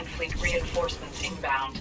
Command fleet reinforcements inbound.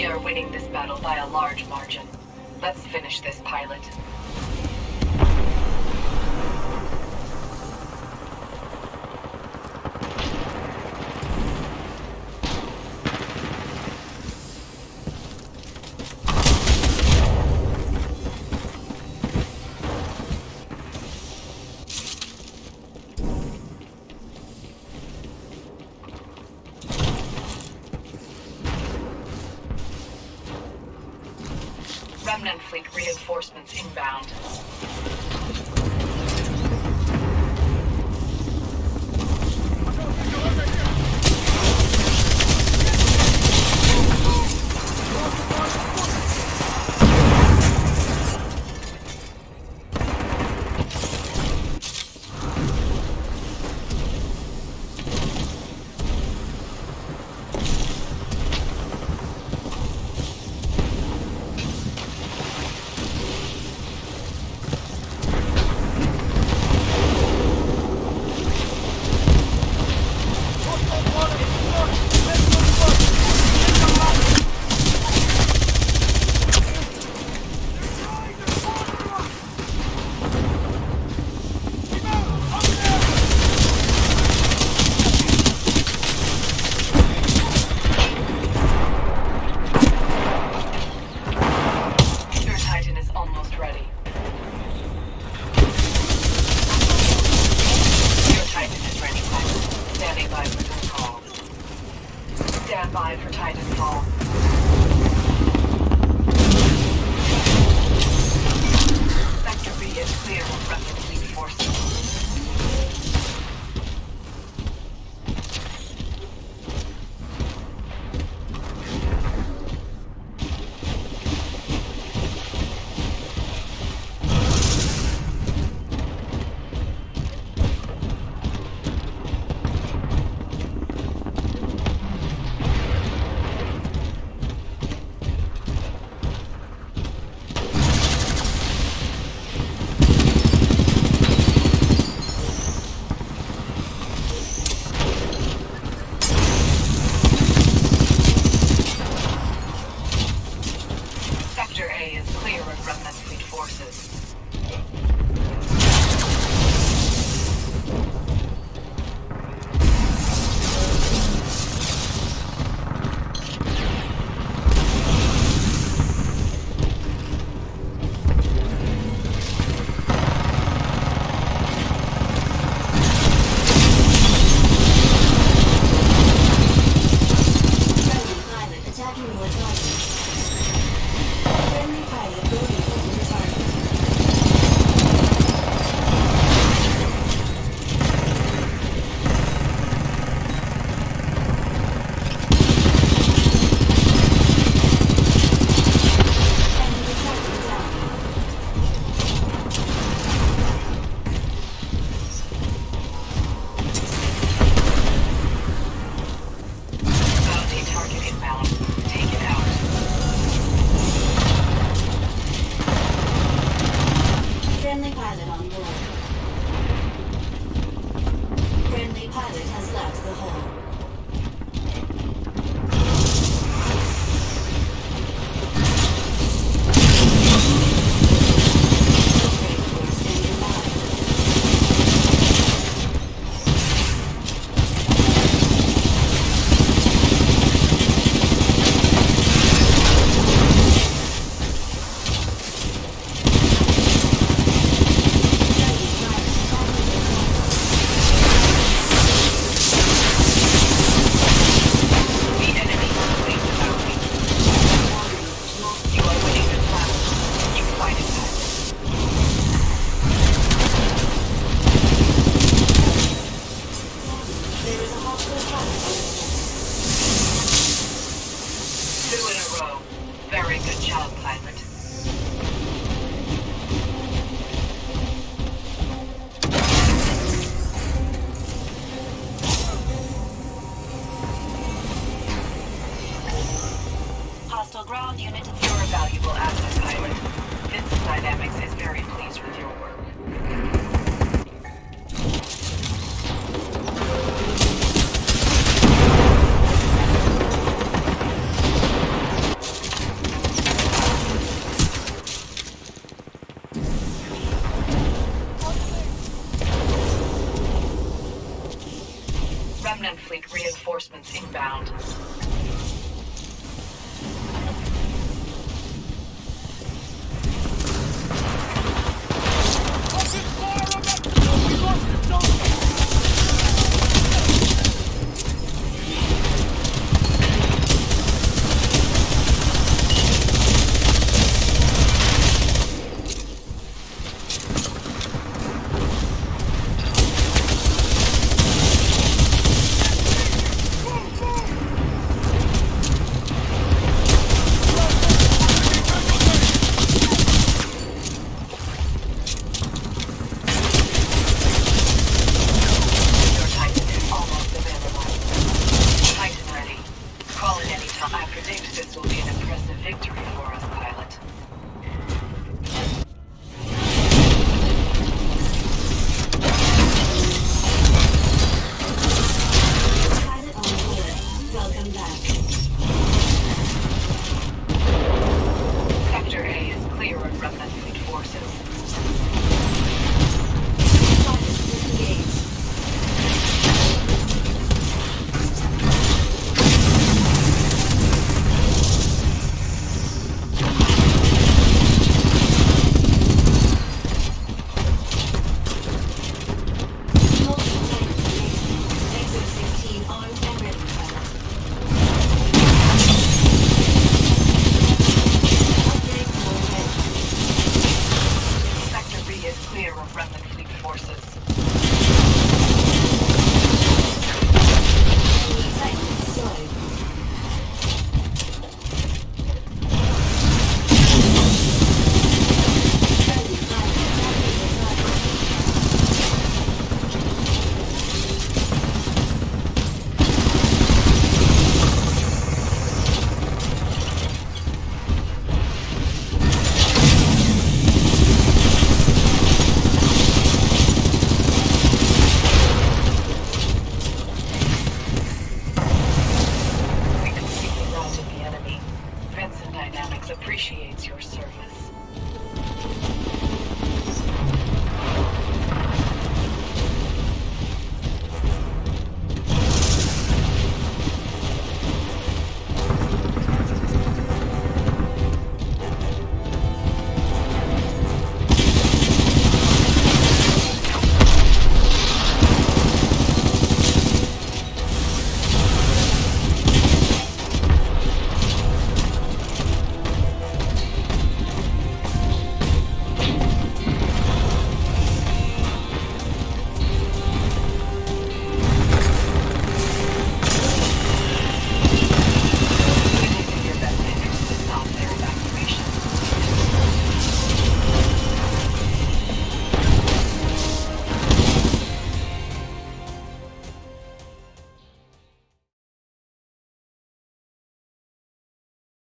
We are winning this battle by a large margin. Let's finish this pilot. Reinforcements inbound. Two in a row. Very good job, pilot. Remnant fleet reinforcements inbound.